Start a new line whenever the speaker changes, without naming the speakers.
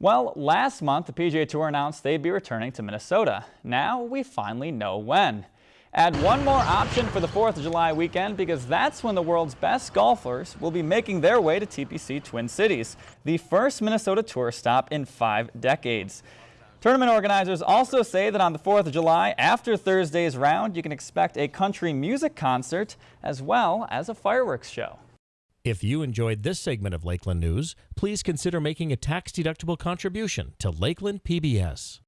Well, last month the PGA Tour announced they'd be returning to Minnesota. Now we finally know when. Add one more option for the 4th of July weekend because that's when the world's best golfers will be making their way to TPC Twin Cities, the first Minnesota Tour stop in five decades. Tournament organizers also say that on the 4th of July, after Thursday's round, you can expect a country music concert as well as a fireworks show.
If you enjoyed this segment of Lakeland News, please consider making a tax-deductible contribution to Lakeland PBS.